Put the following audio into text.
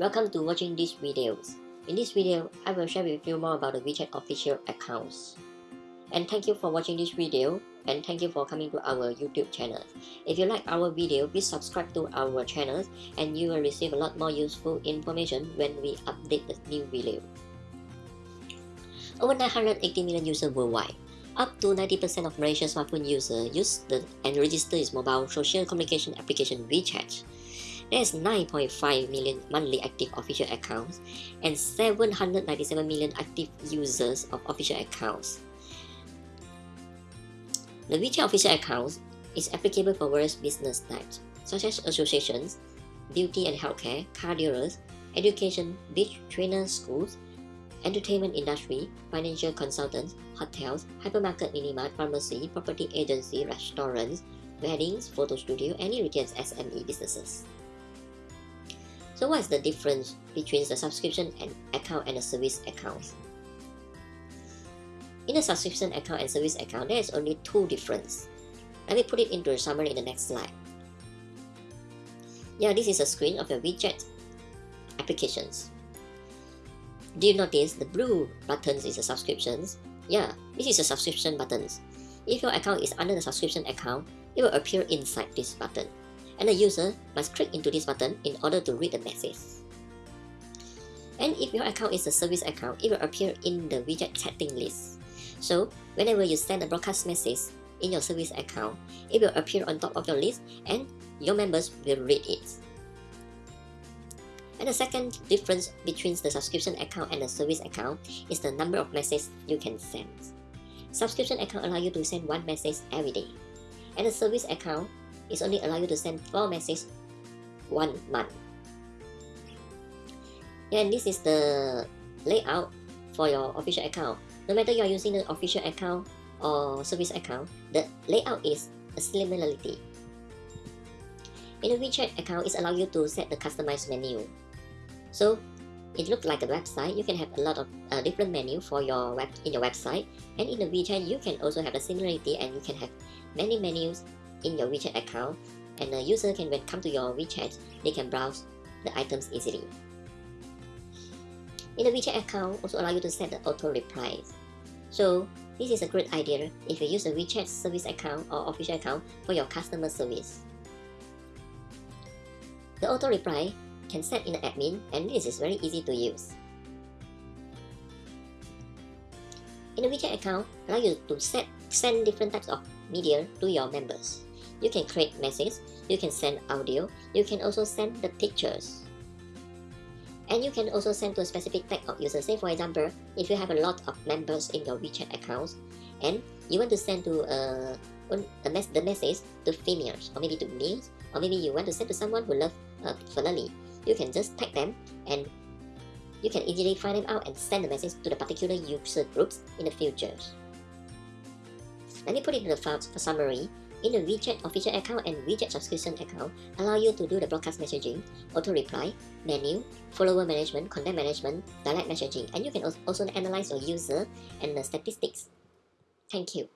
Welcome to watching these videos. In this video, I will share with you more about the WeChat official accounts. And thank you for watching this video and thank you for coming to our YouTube channel. If you like our video, please subscribe to our channel and you will receive a lot more useful information when we update the new video. Over 980 million users worldwide. Up to 90% of Malaysia's smartphone users use the and register its mobile social communication application WeChat. There is 9.5 million monthly active official accounts and 797 million active users of official accounts. The WeChat official account is applicable for various business types, such as associations, beauty and healthcare, car dealers, education, beach trainers, schools, entertainment industry, financial consultants, hotels, hypermarket, minimart, pharmacy, property agency, restaurants, weddings, photo studio, any retail SME businesses. So what is the difference between the subscription and account and the service account? In the subscription account and service account, there is only two differences. Let me put it into a summary in the next slide. Yeah, this is a screen of your WeChat applications. Do you notice the blue buttons is the subscriptions? Yeah, this is a subscription buttons. If your account is under the subscription account, it will appear inside this button and the user must click into this button in order to read the message. And if your account is a service account, it will appear in the WeChat chatting list. So whenever you send a broadcast message in your service account, it will appear on top of your list and your members will read it. And the second difference between the subscription account and the service account is the number of messages you can send. Subscription account allow you to send one message every day. And the service account is only allow you to send 4 messages one month. And this is the layout for your official account. No matter you are using the official account or service account, the layout is a similarity. In a WeChat account, it allows you to set the customized menu. So it looks like a website. You can have a lot of uh, different menu for your web in your website. And in the WeChat, you can also have a similarity and you can have many menus in your WeChat account and the user can when come to your WeChat, they can browse the items easily. In the WeChat account also allow you to set the auto replies. So this is a great idea if you use a WeChat service account or official account for your customer service. The auto reply can set in the admin and this is very easy to use. In the WeChat account, allow you to set send different types of media to your members. You can create messages, you can send audio, you can also send the pictures. And you can also send to a specific type of user. Say for example, if you have a lot of members in your WeChat accounts and you want to send to uh, a mes the message to females or maybe to males or maybe you want to send to someone who loves uh, Ferrari, you can just tag them and you can easily find them out and send the message to the particular user groups in the future. Let me put it in the files for summary in the WeChat official account and WeChat subscription account allow you to do the broadcast messaging, auto reply, menu, follower management, content management, direct messaging, and you can also analyze your user and the statistics. Thank you.